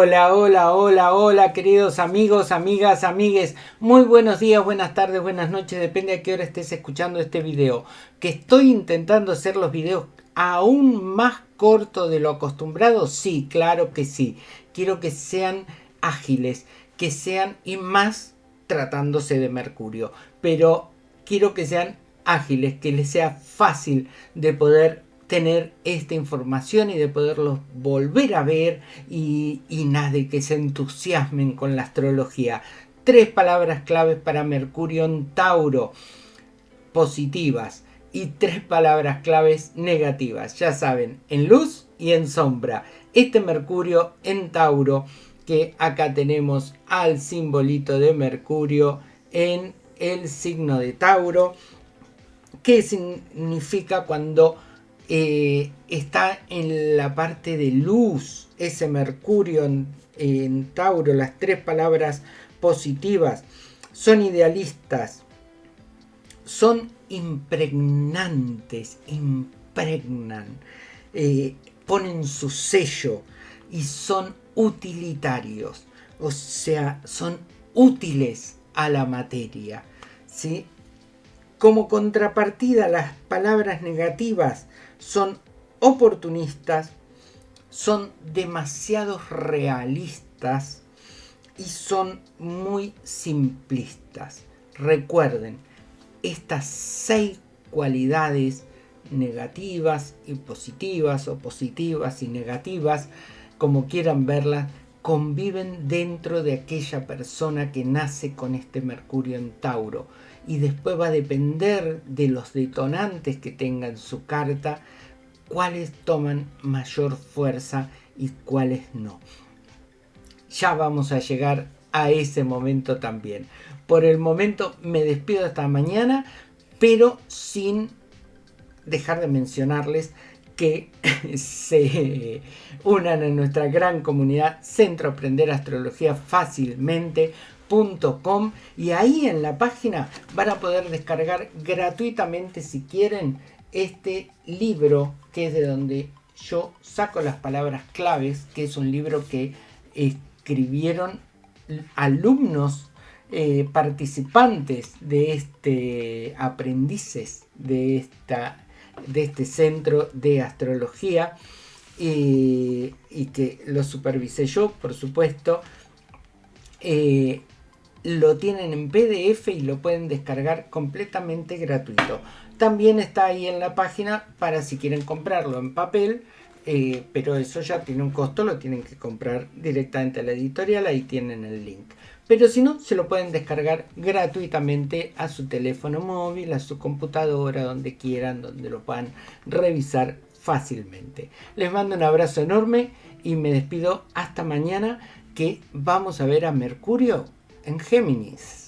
Hola, hola, hola, hola, queridos amigos, amigas, amigues. Muy buenos días, buenas tardes, buenas noches, depende a qué hora estés escuchando este video. Que estoy intentando hacer los videos aún más cortos de lo acostumbrado. Sí, claro que sí. Quiero que sean ágiles, que sean y más tratándose de Mercurio. Pero quiero que sean ágiles, que les sea fácil de poder tener esta información y de poderlos volver a ver y, nada, de que se entusiasmen con la astrología. Tres palabras claves para Mercurio en Tauro, positivas, y tres palabras claves negativas, ya saben, en luz y en sombra. Este Mercurio en Tauro, que acá tenemos al simbolito de Mercurio en el signo de Tauro, ¿qué significa cuando eh, está en la parte de luz, ese Mercurio en, Tauro, las tres palabras positivas, son idealistas, son impregnantes, impregnan, eh, ponen su sello y son utilitarios, o sea, son útiles a la materia. ¿sí? Como contrapartida, las palabras negativas son oportunistas, son demasiado realistas y son muy simplistas. Recuerden, estas seis cualidades negativas y positivas o positivas y negativas, como quieran verlas, conviven dentro de aquella persona que nace con este Mercurio en Tauro y después va a depender de los detonantes que tenga en su carta cuáles toman mayor fuerza y cuáles no. Ya vamos a llegar a ese momento también. Por el momento me despido hasta mañana, pero sin dejar de mencionarles que se unan a nuestra gran comunidad Centro Aprender Astrología Fácilmente.com y ahí en la página van a poder descargar gratuitamente si quieren este libro que es de donde yo saco las palabras claves, que es un libro que escribieron alumnos eh, participantes de este aprendices de esta de este centro de astrología y, que lo supervisé yo, por supuesto. Eh, lo tienen en PDF y lo pueden descargar completamente gratuito. También está ahí en la página para si quieren comprarlo en papel, eh, pero eso ya tiene un costo, lo tienen que comprar directamente a la editorial, ahí tienen el link. Pero si no, se lo pueden descargar gratuitamente a su teléfono móvil, a su computadora, donde quieran, donde lo puedan revisar fácilmente. Les mando un abrazo enorme y me despido hasta mañana que vamos a ver a Mercurio en Géminis.